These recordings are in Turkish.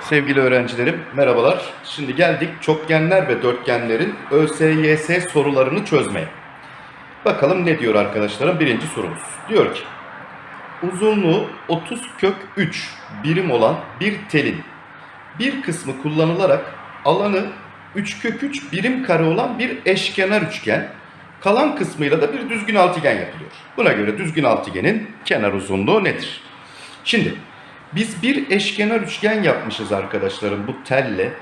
Sevgili öğrencilerim merhabalar. Şimdi geldik çokgenler ve dörtgenlerin ÖSYS sorularını çözmeye. Bakalım ne diyor arkadaşlarım birinci sorumuz. Diyor ki uzunluğu 30 kök 3 birim olan bir telin bir kısmı kullanılarak alanı 3 kök 3 birim kare olan bir eşkenar üçgen kalan kısmıyla da bir düzgün altıgen yapılıyor. Buna göre düzgün altıgenin kenar uzunluğu nedir? Şimdi biz bir eşkenar üçgen yapmışız arkadaşlarım bu telle.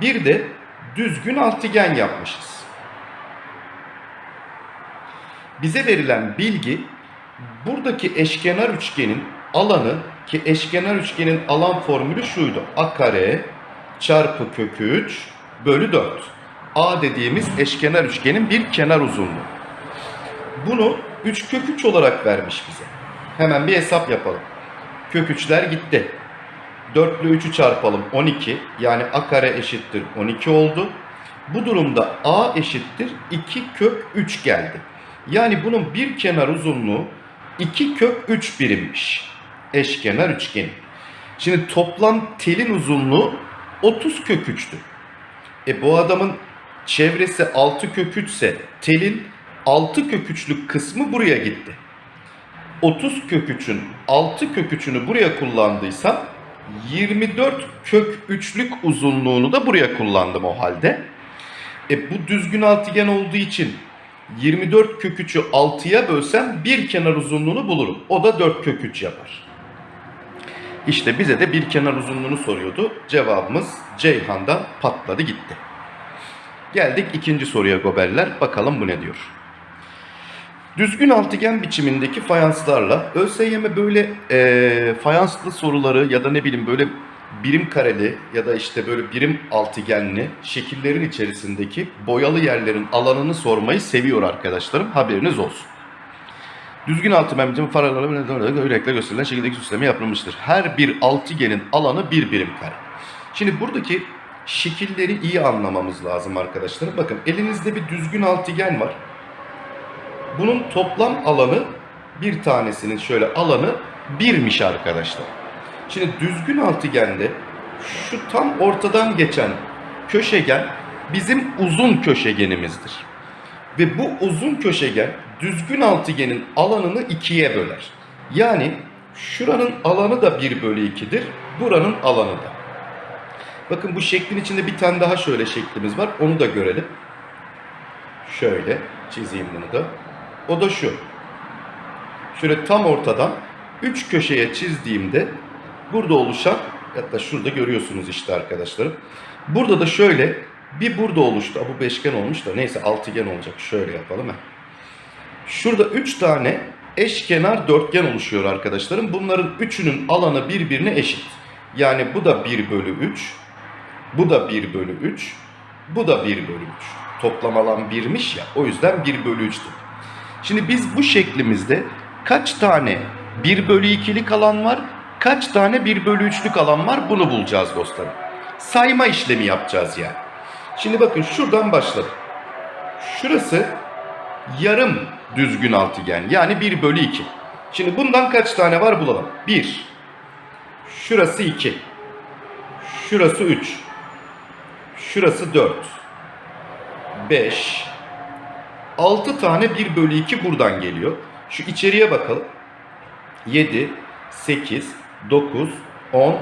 Bir de düzgün altıgen yapmışız. Bize verilen bilgi buradaki eşkenar üçgenin alanı ki eşkenar üçgenin alan formülü şuydu. A kare çarpı kök 3 bölü 4. A dediğimiz eşkenar üçgenin bir kenar uzunluğu. Bunu 3 kök 3 olarak vermiş bize. Hemen bir hesap yapalım. Kök 3'ler gitti. 4 ile 3'ü çarpalım 12. Yani a kare eşittir 12 oldu. Bu durumda a eşittir 2 kök 3 geldi. Yani bunun bir kenar uzunluğu 2 kök 3 birimmiş. Eşkenar üçgen. Şimdi toplam telin uzunluğu 30 kök 3'tü. E bu adamın çevresi 6 kök 3 ise telin 6 kök 3'lük kısmı buraya gitti. 30 kök 3'ün 6 kök 3'ünü buraya kullandıysam 24 kök 3'lük uzunluğunu da buraya kullandım o halde. E bu düzgün altıgen olduğu için 24 kök 3'ü 6'ya bölsem bir kenar uzunluğunu bulurum. O da 4 kök 3 yapar. İşte bize de bir kenar uzunluğunu soruyordu. Cevabımız Ceyhan'dan patladı gitti. Geldik ikinci soruya goberler. Bakalım bu ne diyor. Düzgün altıgen biçimindeki fayanslarla ÖSYM böyle e, fayanslı soruları ya da ne bileyim böyle birim kareli ya da işte böyle birim altıgenli şekillerin içerisindeki boyalı yerlerin alanını sormayı seviyor arkadaşlarım. Haberiniz olsun. Düzgün altıgen biçimi faralarla renkle gösterilen şekildeki süsleme yapılmıştır. Her bir altıgenin alanı bir birim kare. Şimdi buradaki şekilleri iyi anlamamız lazım arkadaşlarım. Bakın elinizde bir düzgün altıgen var. Bunun toplam alanı bir tanesinin şöyle alanı birmiş arkadaşlar. Şimdi düzgün altıgende şu tam ortadan geçen köşegen bizim uzun köşegenimizdir. Ve bu uzun köşegen düzgün altıgenin alanını ikiye böler. Yani şuranın alanı da 1 bölü 2'dir. Buranın alanı da. Bakın bu şeklin içinde bir tane daha şöyle şeklimiz var. Onu da görelim. Şöyle çizeyim bunu da. O da şu. Şöyle tam ortadan 3 köşeye çizdiğimde burada oluşan hatta şurada görüyorsunuz işte arkadaşlarım. Burada da şöyle bir burada oluştu. Bu beşgen olmuş da neyse altıgen olacak. Şöyle yapalım. He. Şurada 3 tane eşkenar dörtgen oluşuyor arkadaşlarım. Bunların üçünün alanı birbirine eşit. Yani bu da 1 bölü 3. Bu da 1 bölü 3. Bu da 1 bölü 3. Toplam alan 1'miş ya. O yüzden 1 bölü 3'tür. Şimdi biz bu şeklimizde kaç tane 1 bölü 2'lik alan var, kaç tane 1 bölü 3'lük alan var bunu bulacağız dostlarım. Sayma işlemi yapacağız yani. Şimdi bakın şuradan başladık. Şurası yarım düzgün altıgen yani 1 bölü 2. Şimdi bundan kaç tane var bulalım. 1. Şurası 2. Şurası 3. Şurası 4. 5. 6 tane 1 bölü 2 buradan geliyor. Şu içeriye bakalım. 7, 8, 9, 10,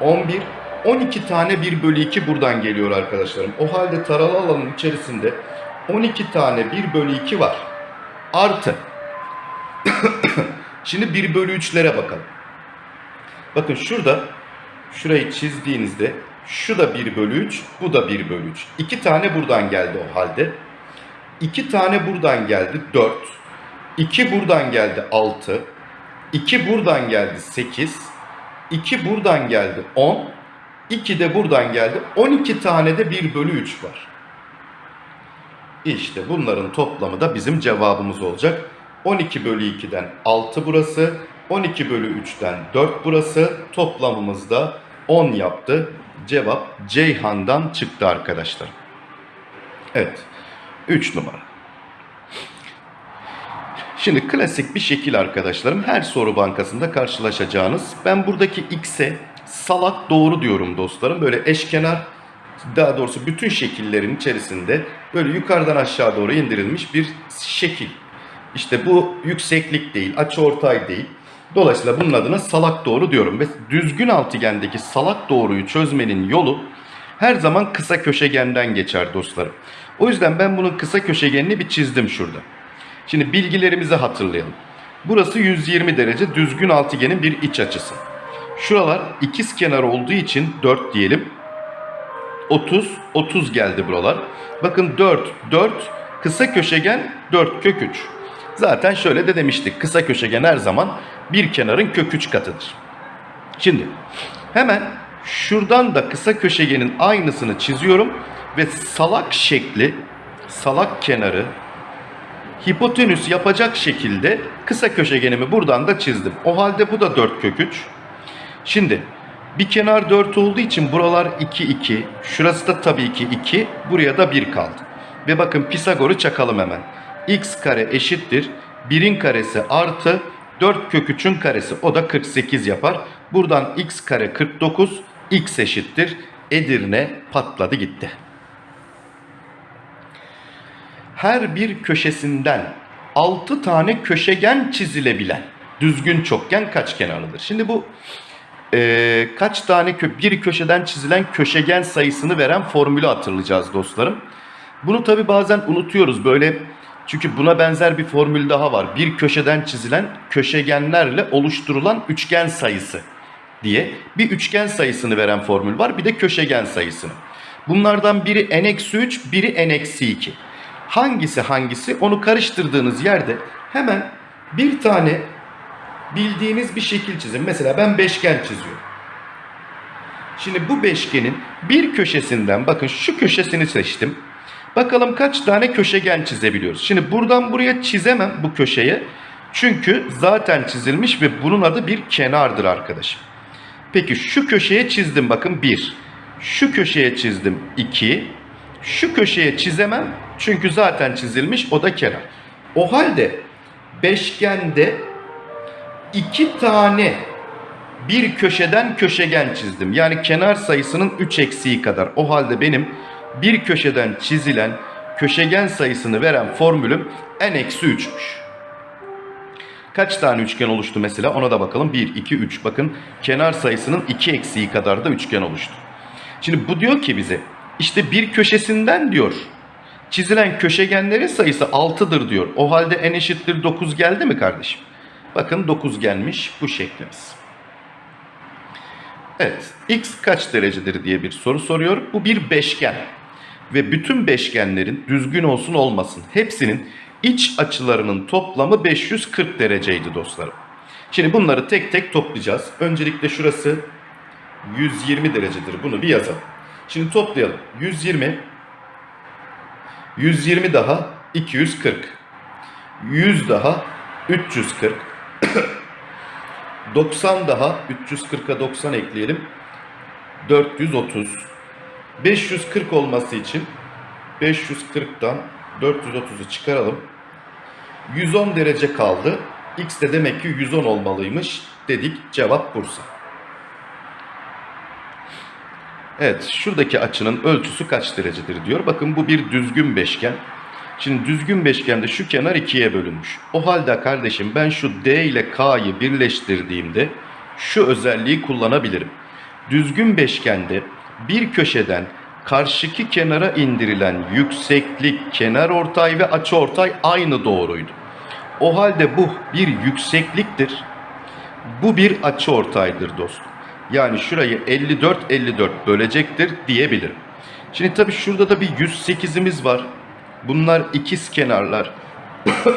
11, 12 tane 1 bölü 2 buradan geliyor arkadaşlarım. O halde taralı alanın içerisinde 12 tane 1 bölü 2 var. Artı. Şimdi 1 bölü 3'lere bakalım. Bakın şurada şurayı çizdiğinizde şu da 1 bölü 3, bu da 1 bölü 3. 2 tane buradan geldi o halde. 2 tane buradan geldi 4. 2 buradan geldi 6. 2 buradan geldi 8. 2 buradan geldi 10. 2 de buradan geldi. 12 tane de 1 bölü 3 var. İşte bunların toplamı da bizim cevabımız olacak. 12 bölü 2'den 6 burası. 12 bölü 3'ten 4 burası. Toplamımız da 10 yaptı. Cevap Ceyhan'dan çıktı arkadaşlar. Evet. 3 numara. Şimdi klasik bir şekil arkadaşlarım. Her soru bankasında karşılaşacağınız. Ben buradaki x'e salak doğru diyorum dostlarım. Böyle eşkenar daha doğrusu bütün şekillerin içerisinde böyle yukarıdan aşağı doğru indirilmiş bir şekil. İşte bu yükseklik değil, açıortay değil. Dolayısıyla bunun adına salak doğru diyorum. Ve düzgün altıgendeki salak doğruyu çözmenin yolu her zaman kısa köşegenden geçer dostlarım. O yüzden ben bunun kısa köşegenini bir çizdim şurada. Şimdi bilgilerimizi hatırlayalım. Burası 120 derece düzgün altıgenin bir iç açısı. Şuralar ikiz kenar olduğu için 4 diyelim. 30, 30 geldi buralar. Bakın 4, 4, kısa köşegen 4 kök 3. Zaten şöyle de demiştik. Kısa köşegen her zaman bir kenarın kök 3 katıdır. Şimdi hemen şuradan da kısa köşegenin aynısını çiziyorum ve salak şekli, salak kenarı hipotenüs yapacak şekilde kısa köşegenimi buradan da çizdim. O halde bu da 4 kök 3. Şimdi bir kenar 4 olduğu için buralar 2 2. Şurası da tabii ki 2. Buraya da 1 kaldı. Ve bakın Pisagor'u çakalım hemen. x kare eşittir 1'in karesi artı 4 kök 3'ün karesi o da 48 yapar. Buradan x kare 49 x eşittir Edirne patladı gitti. Her bir köşesinden 6 tane köşegen çizilebilen düzgün çokgen kaç kenarlıdır? Şimdi bu e, kaç tane kö- bir köşeden çizilen köşegen sayısını veren formülü hatırlayacağız dostlarım. Bunu tabi bazen unutuyoruz böyle çünkü buna benzer bir formül daha var. Bir köşeden çizilen köşegenlerle oluşturulan üçgen sayısı diye bir üçgen sayısını veren formül var. Bir de köşegen sayısını. Bunlardan biri n-3, biri n-2. Hangisi hangisi onu karıştırdığınız yerde hemen bir tane bildiğiniz bir şekil çizin. Mesela ben beşgen çiziyorum. Şimdi bu beşgenin bir köşesinden bakın şu köşesini seçtim. Bakalım kaç tane köşegen çizebiliyoruz. Şimdi buradan buraya çizemem bu köşeye. Çünkü zaten çizilmiş ve bunun adı bir kenardır arkadaşım. Peki şu köşeye çizdim bakın 1. Şu köşeye çizdim 2. Şu köşeye çizemem çünkü zaten çizilmiş o da kenar. O halde beşgende iki tane bir köşeden köşegen çizdim. Yani kenar sayısının 3 eksiği kadar. O halde benim bir köşeden çizilen köşegen sayısını veren formülüm n-3'müş. Kaç tane üçgen oluştu mesela ona da bakalım. 1, 2, 3. Bakın kenar sayısının 2 eksiği kadar da üçgen oluştu. Şimdi bu diyor ki bize işte bir köşesinden diyor çizilen köşegenlerin sayısı 6'dır diyor. O halde n eşittir 9 geldi mi kardeşim? Bakın 9 gelmiş bu şeklimiz. Evet, x kaç derecedir diye bir soru soruyor. Bu bir beşgen. Ve bütün beşgenlerin düzgün olsun olmasın hepsinin iç açılarının toplamı 540 dereceydi dostlarım. Şimdi bunları tek tek toplayacağız. Öncelikle şurası 120 derecedir. Bunu bir yazalım. Şimdi toplayalım. 120 120 daha 240. 100 daha 340. 90 daha 340'a 90 ekleyelim. 430. 540 olması için 540'tan 430'u çıkaralım. 110 derece kaldı. X de demek ki 110 olmalıymış dedik. Cevap Bursa. Evet, şuradaki açının ölçüsü kaç derecedir diyor. Bakın bu bir düzgün beşgen. Şimdi düzgün beşgende şu kenar ikiye bölünmüş. O halde kardeşim ben şu D ile K'yı birleştirdiğimde şu özelliği kullanabilirim. Düzgün beşgende bir köşeden karşıki kenara indirilen yükseklik, kenar ortay ve açı ortay aynı doğruydu. O halde bu bir yüksekliktir. Bu bir açı ortaydır dostum. Yani şurayı 54 54 bölecektir diyebilirim. Şimdi tabii şurada da bir 108'imiz var. Bunlar ikiz kenarlar.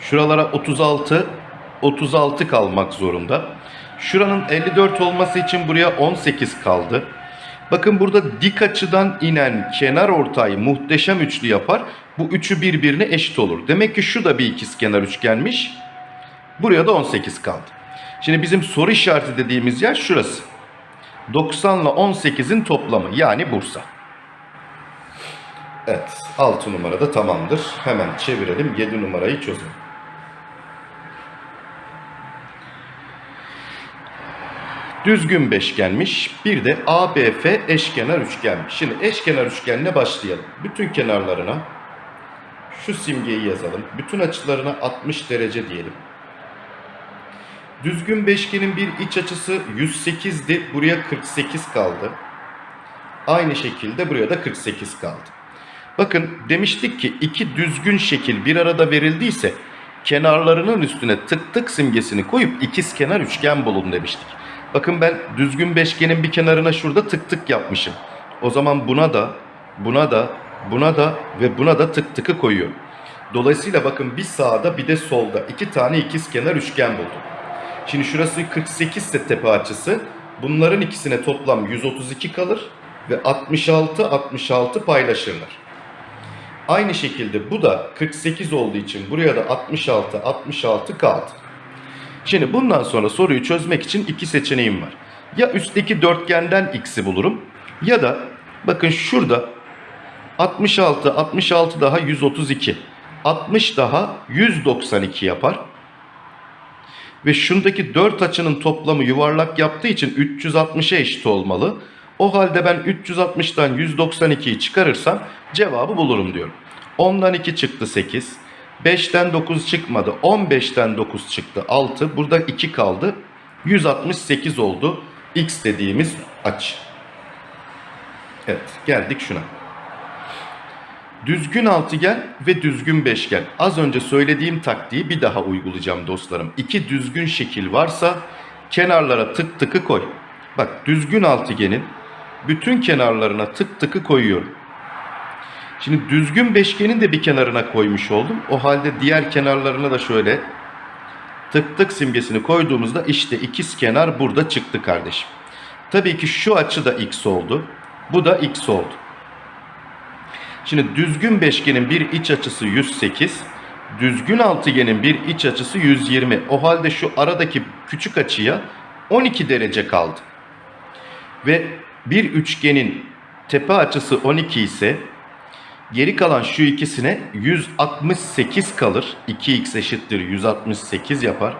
Şuralara 36 36 kalmak zorunda. Şuranın 54 olması için buraya 18 kaldı. Bakın burada dik açıdan inen kenar ortay muhteşem üçlü yapar. Bu üçü birbirine eşit olur. Demek ki şu da bir ikiz kenar üçgenmiş. Buraya da 18 kaldı. Şimdi bizim soru işareti dediğimiz yer şurası. 90 ile 18'in toplamı yani Bursa. Evet 6 numarada tamamdır. Hemen çevirelim 7 numarayı çözelim. Düzgün beşgenmiş. Bir de ABF eşkenar üçgenmiş. Şimdi eşkenar üçgenle başlayalım. Bütün kenarlarına şu simgeyi yazalım. Bütün açılarına 60 derece diyelim. Düzgün beşgenin bir iç açısı 108'di. Buraya 48 kaldı. Aynı şekilde buraya da 48 kaldı. Bakın demiştik ki iki düzgün şekil bir arada verildiyse kenarlarının üstüne tık tık simgesini koyup ikiz kenar üçgen bulun demiştik. Bakın ben düzgün beşgenin bir kenarına şurada tık tık yapmışım. O zaman buna da, buna da, buna da ve buna da tık tıkı koyuyorum. Dolayısıyla bakın bir sağda bir de solda iki tane ikiz kenar üçgen buldum. Şimdi şurası 48 ise tepe açısı. Bunların ikisine toplam 132 kalır ve 66 66 paylaşırlar. Aynı şekilde bu da 48 olduğu için buraya da 66 66 kaldı. Şimdi bundan sonra soruyu çözmek için iki seçeneğim var. Ya üstteki dörtgenden x'i bulurum ya da bakın şurada 66 66 daha 132 60 daha 192 yapar. Ve şundaki 4 açının toplamı yuvarlak yaptığı için 360'a eşit olmalı. O halde ben 360'tan 192'yi çıkarırsam cevabı bulurum diyorum. 10'dan 2 çıktı 8. 5'ten 9 çıkmadı. 15'ten 9 çıktı 6. Burada 2 kaldı. 168 oldu. X dediğimiz açı. Evet geldik şuna. Düzgün altıgen ve düzgün beşgen. Az önce söylediğim taktiği bir daha uygulayacağım dostlarım. İki düzgün şekil varsa kenarlara tık tıkı koy. Bak düzgün altıgenin bütün kenarlarına tık tıkı koyuyorum. Şimdi düzgün beşgenin de bir kenarına koymuş oldum. O halde diğer kenarlarına da şöyle tık tık simgesini koyduğumuzda işte ikiz kenar burada çıktı kardeşim. Tabii ki şu açı da x oldu. Bu da x oldu. Şimdi düzgün beşgenin bir iç açısı 108. Düzgün altıgenin bir iç açısı 120. O halde şu aradaki küçük açıya 12 derece kaldı. Ve bir üçgenin tepe açısı 12 ise geri kalan şu ikisine 168 kalır. 2x eşittir 168 yapar.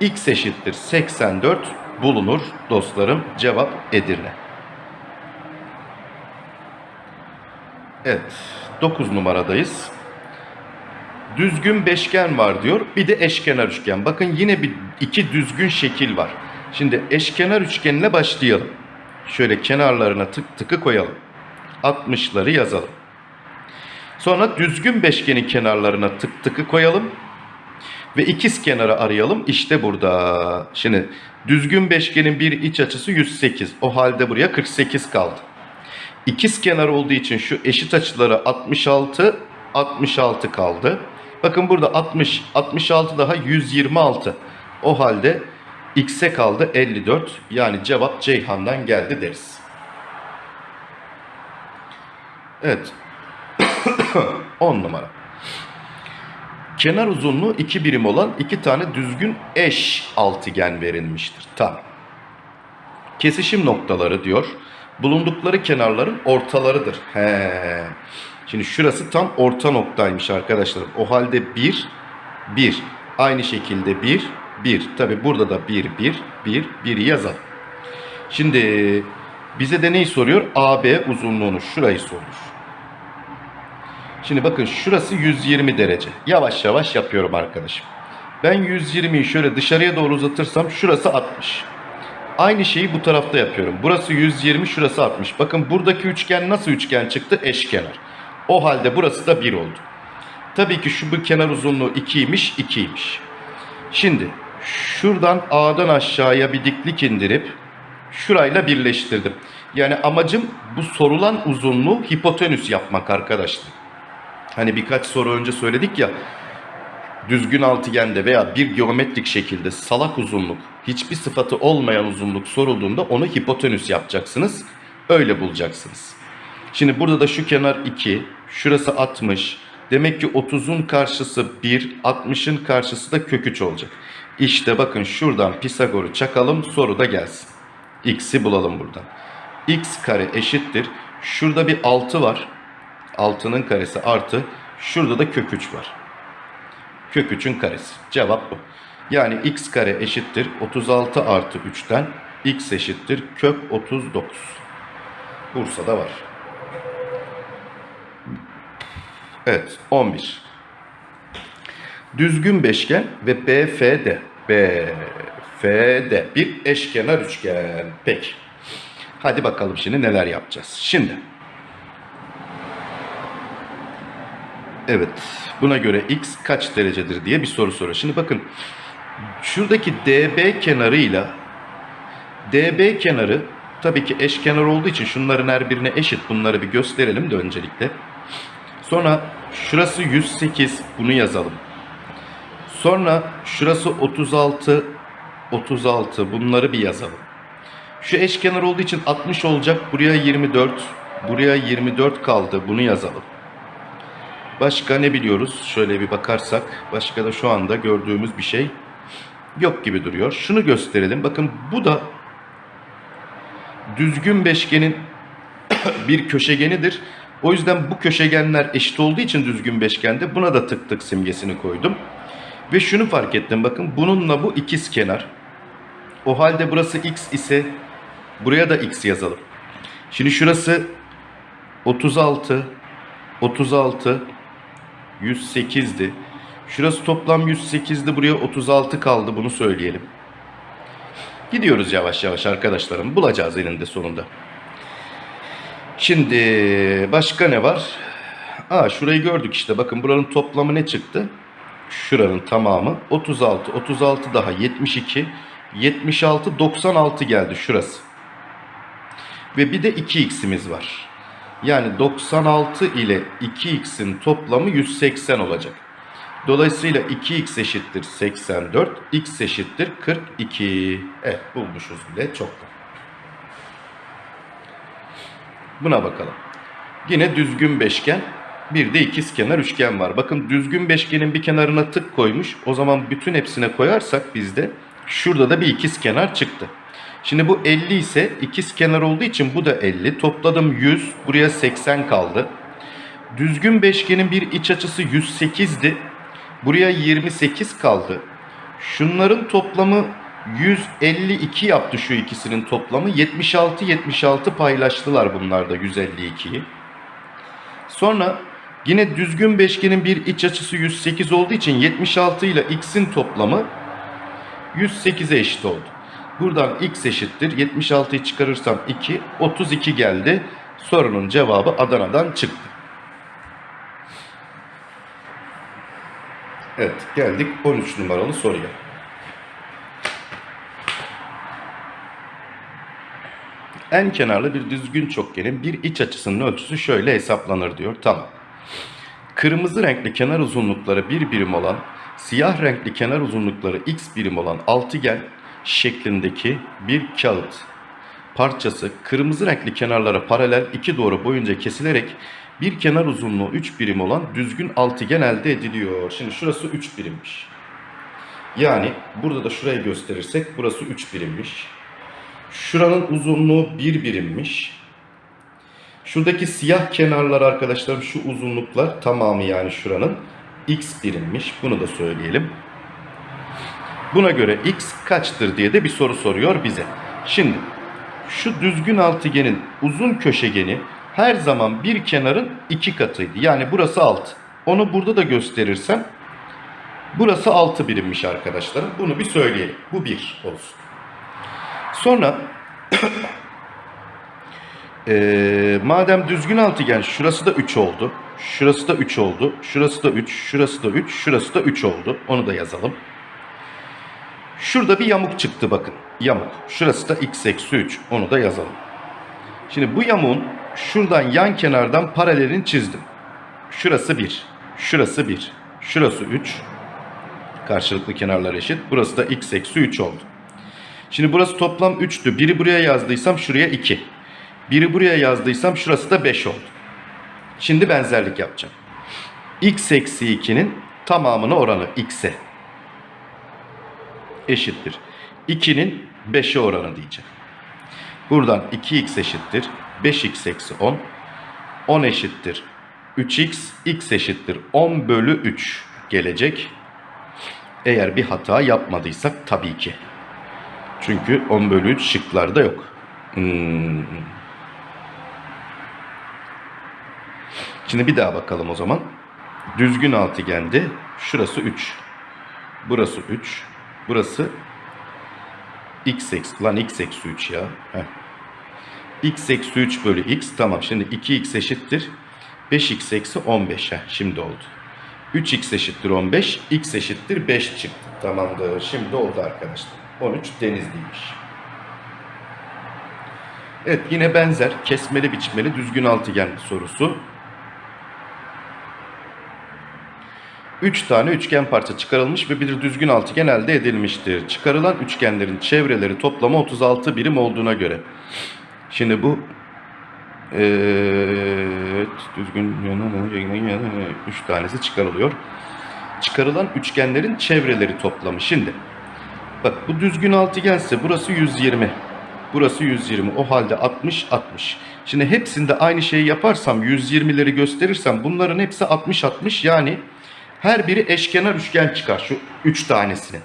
x eşittir 84 bulunur dostlarım. Cevap Edirne. Evet 9 numaradayız. Düzgün beşgen var diyor. Bir de eşkenar üçgen. Bakın yine bir iki düzgün şekil var. Şimdi eşkenar üçgenle başlayalım. Şöyle kenarlarına tık tıkı koyalım. 60'ları yazalım. Sonra düzgün beşgenin kenarlarına tık tıkı koyalım. Ve ikiz kenarı arayalım. İşte burada. Şimdi düzgün beşgenin bir iç açısı 108. O halde buraya 48 kaldı. İkiz kenar olduğu için şu eşit açıları 66, 66 kaldı. Bakın burada 60, 66 daha 126. O halde x'e kaldı 54. Yani cevap Ceyhan'dan geldi deriz. Evet. 10 numara. Kenar uzunluğu 2 birim olan iki tane düzgün eş altıgen verilmiştir. Tamam. Kesişim noktaları diyor. Bulundukları kenarların ortalarıdır. He. Şimdi şurası tam orta noktaymış arkadaşlar. O halde 1, 1. Aynı şekilde 1, 1. Tabi burada da 1, 1, 1, 1 yazalım. Şimdi bize de neyi soruyor? AB uzunluğunu şurayı sormuş. Şimdi bakın şurası 120 derece. Yavaş yavaş yapıyorum arkadaşım. Ben 120'yi şöyle dışarıya doğru uzatırsam şurası 60. Aynı şeyi bu tarafta yapıyorum. Burası 120, şurası 60. Bakın buradaki üçgen nasıl üçgen çıktı? Eşkenar. O halde burası da 1 oldu. Tabii ki şu bu kenar uzunluğu 2'ymiş, 2'ymiş. Şimdi şuradan A'dan aşağıya bir diklik indirip şurayla birleştirdim. Yani amacım bu sorulan uzunluğu hipotenüs yapmak arkadaşlar. Hani birkaç soru önce söyledik ya düzgün altıgende veya bir geometrik şekilde salak uzunluk, hiçbir sıfatı olmayan uzunluk sorulduğunda onu hipotenüs yapacaksınız. Öyle bulacaksınız. Şimdi burada da şu kenar 2, şurası 60. Demek ki 30'un karşısı 1, 60'ın karşısı da kök 3 olacak. İşte bakın şuradan Pisagor'u çakalım soru da gelsin. X'i bulalım buradan. X kare eşittir. Şurada bir 6 var. 6'nın karesi artı şurada da kök 3 var. Kök 3'ün karesi. Cevap bu. Yani x kare eşittir 36 artı 3'ten x eşittir kök 39. Bursa'da var. Evet 11. Düzgün beşgen ve BFD. BFD bir eşkenar üçgen. Peki. Hadi bakalım şimdi neler yapacağız. Şimdi. Evet. Buna göre x kaç derecedir diye bir soru soruyor. Şimdi bakın. Şuradaki DB kenarıyla DB kenarı tabii ki eşkenar olduğu için şunların her birine eşit. Bunları bir gösterelim de öncelikle. Sonra şurası 108 bunu yazalım. Sonra şurası 36 36 bunları bir yazalım. Şu eşkenar olduğu için 60 olacak. Buraya 24. Buraya 24 kaldı. Bunu yazalım. Başka ne biliyoruz? Şöyle bir bakarsak başka da şu anda gördüğümüz bir şey yok gibi duruyor. Şunu gösterelim. Bakın bu da düzgün beşgenin bir köşegenidir. O yüzden bu köşegenler eşit olduğu için düzgün beşgende buna da tık tık simgesini koydum. Ve şunu fark ettim bakın bununla bu ikiz kenar. O halde burası x ise buraya da x yazalım. Şimdi şurası 36 36 108'di. Şurası toplam 108'di. Buraya 36 kaldı. Bunu söyleyelim. Gidiyoruz yavaş yavaş arkadaşlarım. Bulacağız eninde sonunda. Şimdi başka ne var? Aa şurayı gördük işte. Bakın buranın toplamı ne çıktı? Şuranın tamamı 36. 36 daha 72. 76 96 geldi şurası. Ve bir de 2x'imiz var. Yani 96 ile 2x'in toplamı 180 olacak. Dolayısıyla 2x eşittir 84, x eşittir 42. Evet bulmuşuz bile çoktan. Buna bakalım. Yine düzgün beşgen, bir de ikizkenar üçgen var. Bakın düzgün beşgenin bir kenarına tık koymuş. O zaman bütün hepsine koyarsak bizde şurada da bir ikizkenar çıktı. Şimdi bu 50 ise ikizkenar olduğu için bu da 50. Topladım 100, buraya 80 kaldı. Düzgün beşgenin bir iç açısı 108'di. Buraya 28 kaldı. Şunların toplamı 152 yaptı şu ikisinin toplamı. 76 76 paylaştılar bunlar da 152'yi. Sonra yine düzgün beşgenin bir iç açısı 108 olduğu için 76 ile x'in toplamı 108'e eşit oldu. Buradan x eşittir. 76'yı çıkarırsam 2, 32 geldi. Sorunun cevabı Adana'dan çıktı. Evet geldik 13 numaralı soruya. En kenarlı bir düzgün çokgenin bir iç açısının ölçüsü şöyle hesaplanır diyor. Tamam. Kırmızı renkli kenar uzunlukları bir birim olan, siyah renkli kenar uzunlukları x birim olan altıgen şeklindeki bir kağıt parçası kırmızı renkli kenarlara paralel iki doğru boyunca kesilerek bir kenar uzunluğu 3 birim olan düzgün altıgen elde ediliyor. Şimdi şurası 3 birimmiş. Yani burada da şurayı gösterirsek burası 3 birimmiş. Şuranın uzunluğu 1 birimmiş. Şuradaki siyah kenarlar arkadaşlarım şu uzunluklar tamamı yani şuranın x birimmiş. Bunu da söyleyelim. Buna göre x kaçtır diye de bir soru soruyor bize. Şimdi şu düzgün altıgenin uzun köşegeni her zaman bir kenarın iki katıydı. Yani burası 6. Onu burada da gösterirsem burası 6 birimmiş arkadaşlarım. Bunu bir söyleyelim. Bu 1 olsun. Sonra e, madem düzgün altıgen şurası da 3 oldu. Şurası da 3 oldu. Şurası da 3. Şurası da 3. Şurası da 3 oldu. Onu da yazalım. Şurada bir yamuk çıktı bakın. Yamuk. Şurası da x eksi 3. Onu da yazalım. Şimdi bu yamuğun şuradan yan kenardan paralelini çizdim. Şurası 1. Şurası 1. Şurası 3. Karşılıklı kenarlar eşit. Burası da x eksi 3 oldu. Şimdi burası toplam 3'tü. Biri buraya yazdıysam şuraya 2. Biri buraya yazdıysam şurası da 5 oldu. Şimdi benzerlik yapacağım. x eksi 2'nin tamamını oranı x'e eşittir. 2'nin 5'e oranı diyeceğim. Buradan 2x eşittir. 5x eksi 10. 10 eşittir. 3x x eşittir 10 bölü 3 gelecek. Eğer bir hata yapmadıysak tabii ki. Çünkü 10 bölü 3 şıklarda yok. Hmm. Şimdi bir daha bakalım o zaman. Düzgün altıgende şurası 3. Burası 3. Burası x eksi lan x eksi 3 ya. Heh. x eksi 3 bölü x tamam şimdi 2x eşittir 5x eksi 15 Heh, şimdi oldu. 3x eşittir 15 x eşittir 5 çıktı. Tamamdır şimdi oldu arkadaşlar. 13 denizliymiş. Evet yine benzer kesmeli biçmeli düzgün altıgen sorusu. 3 tane üçgen parça çıkarılmış ve bir düzgün altıgen elde edilmiştir. Çıkarılan üçgenlerin çevreleri toplamı 36 birim olduğuna göre. Şimdi bu evet, düzgün 3 tanesi çıkarılıyor. Çıkarılan üçgenlerin çevreleri toplamı. Şimdi bak bu düzgün altıgense burası 120. Burası 120. O halde 60 60. Şimdi hepsinde aynı şeyi yaparsam 120'leri gösterirsem bunların hepsi 60 60 yani her biri eşkenar üçgen çıkar şu 3 tanesini.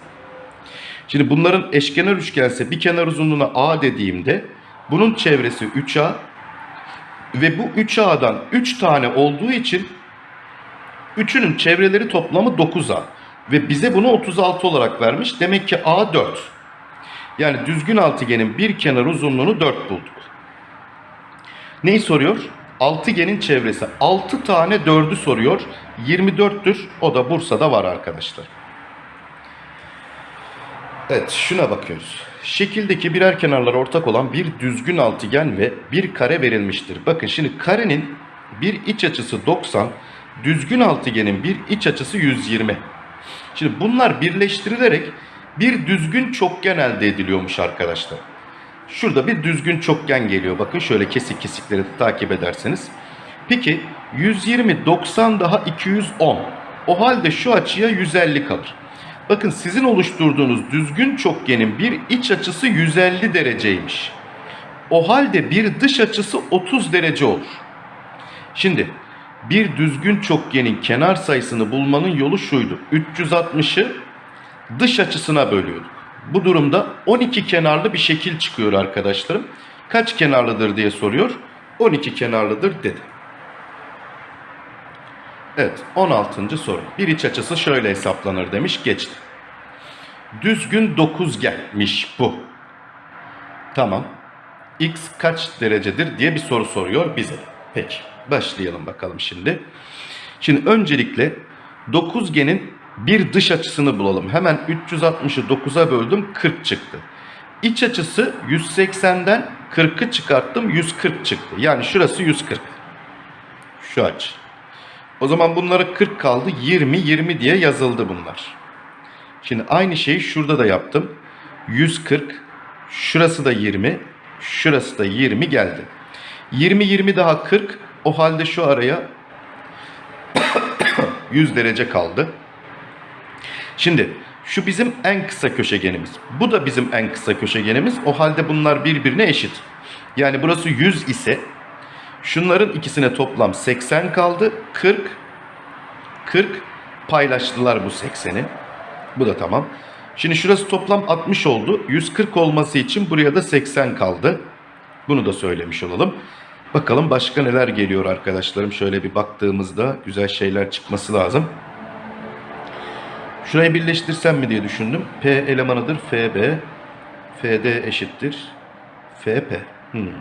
Şimdi bunların eşkenar üçgense bir kenar uzunluğuna A dediğimde bunun çevresi 3A ve bu 3A'dan 3 tane olduğu için üçünün çevreleri toplamı 9A ve bize bunu 36 olarak vermiş. Demek ki A 4. Yani düzgün altıgenin bir kenar uzunluğunu 4 bulduk. Neyi soruyor? Altıgenin çevresi 6 tane 4'ü soruyor. 24'tür. O da Bursa'da var arkadaşlar. Evet şuna bakıyoruz. Şekildeki birer kenarlar ortak olan bir düzgün altıgen ve bir kare verilmiştir. Bakın şimdi karenin bir iç açısı 90, düzgün altıgenin bir iç açısı 120. Şimdi bunlar birleştirilerek bir düzgün çokgen elde ediliyormuş arkadaşlar. Şurada bir düzgün çokgen geliyor. Bakın şöyle kesik kesikleri takip ederseniz. Peki 120, 90 daha 210. O halde şu açıya 150 kalır. Bakın sizin oluşturduğunuz düzgün çokgenin bir iç açısı 150 dereceymiş. O halde bir dış açısı 30 derece olur. Şimdi bir düzgün çokgenin kenar sayısını bulmanın yolu şuydu. 360'ı dış açısına bölüyorduk. Bu durumda 12 kenarlı bir şekil çıkıyor arkadaşlarım. Kaç kenarlıdır diye soruyor. 12 kenarlıdır dedi. Evet 16. soru. Bir iç açısı şöyle hesaplanır demiş geçti. Düzgün dokuzgenmiş bu. Tamam. X kaç derecedir diye bir soru soruyor bize. Peki başlayalım bakalım şimdi. Şimdi öncelikle dokuzgenin bir dış açısını bulalım. Hemen 360'ı 9'a böldüm 40 çıktı. İç açısı 180'den 40'ı çıkarttım 140 çıktı. Yani şurası 140. Şu açı. O zaman bunlara 40 kaldı 20 20 diye yazıldı bunlar. Şimdi aynı şeyi şurada da yaptım. 140 şurası da 20 şurası da 20 geldi. 20 20 daha 40 o halde şu araya 100 derece kaldı. Şimdi şu bizim en kısa köşegenimiz. Bu da bizim en kısa köşegenimiz. O halde bunlar birbirine eşit. Yani burası 100 ise şunların ikisine toplam 80 kaldı. 40 40 paylaştılar bu 80'i. Bu da tamam. Şimdi şurası toplam 60 oldu. 140 olması için buraya da 80 kaldı. Bunu da söylemiş olalım. Bakalım başka neler geliyor arkadaşlarım. Şöyle bir baktığımızda güzel şeyler çıkması lazım. Şurayı birleştirsem mi diye düşündüm. P elemanıdır FB. FD eşittir. FP. Hmm.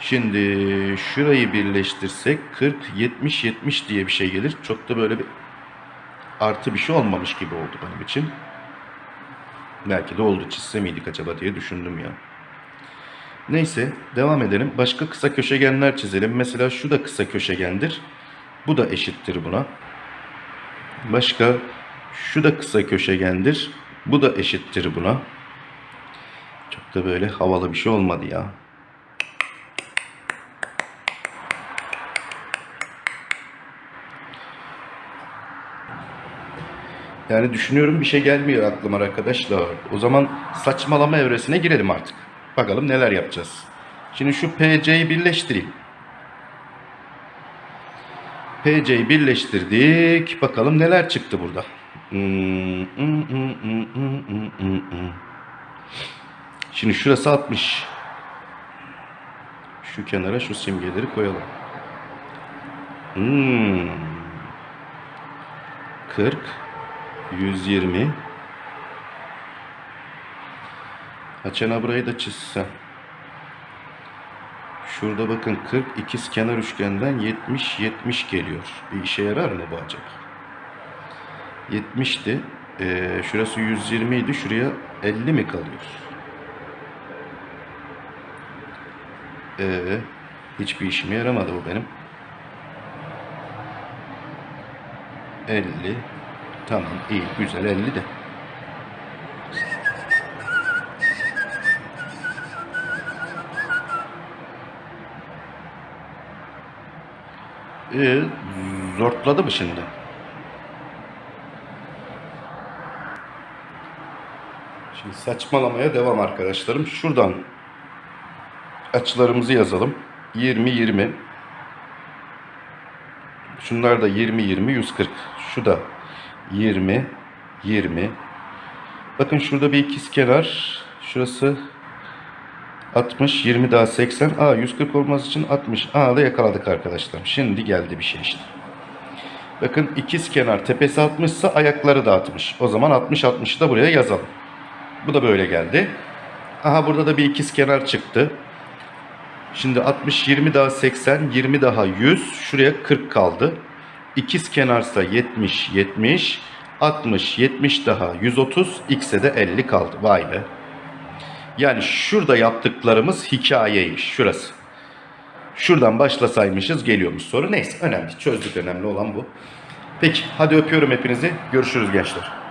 Şimdi şurayı birleştirsek 40, 70, 70 diye bir şey gelir. Çok da böyle bir artı bir şey olmamış gibi oldu benim için. Belki de oldu çizse miydik acaba diye düşündüm ya. Neyse devam edelim. Başka kısa köşegenler çizelim. Mesela şu da kısa köşegendir. Bu da eşittir buna. Başka şu da kısa köşegendir. Bu da eşittir buna. Çok da böyle havalı bir şey olmadı ya. Yani düşünüyorum bir şey gelmiyor aklıma arkadaşlar. O zaman saçmalama evresine girelim artık. Bakalım neler yapacağız. Şimdi şu PC'yi birleştireyim. PC'yi birleştirdik. Bakalım neler çıktı burada. Hmm, hmm, hmm. Şimdi şurası 60. Şu kenara şu simgeleri koyalım. Hmm. 40 120 Açana burayı da çizsem. Şurada bakın 40 ikiz kenar üçgenden 70 70 geliyor. Bir işe yarar mı bu acaba? 70'ti. Ee, şurası 120 idi. Şuraya 50 mi kalıyor? Ee, hiçbir işime yaramadı bu benim. 50. Tamam iyi güzel 50 de. Ee, zortladı mı şimdi? Şimdi saçmalamaya devam arkadaşlarım. Şuradan açılarımızı yazalım. 20 20. Şunlar da 20 20 140. Şu da 20 20. Bakın şurada bir ikiz kenar. Şurası 60 20 daha 80. Aa 140 olması için 60. Aa da yakaladık arkadaşlar. Şimdi geldi bir şey işte. Bakın ikiz kenar tepesi 60 ise ayakları da 60. O zaman 60 60'ı da buraya yazalım. Bu da böyle geldi. Aha burada da bir ikiz kenar çıktı. Şimdi 60 20 daha 80 20 daha 100 şuraya 40 kaldı. İkiz kenarsa 70 70 60 70 daha 130 x'e de 50 kaldı. Vay be. Yani şurada yaptıklarımız hikayeymiş şurası. Şuradan başlasaymışız geliyormuş soru. Neyse önemli. Çözdük önemli olan bu. Peki hadi öpüyorum hepinizi. Görüşürüz gençler.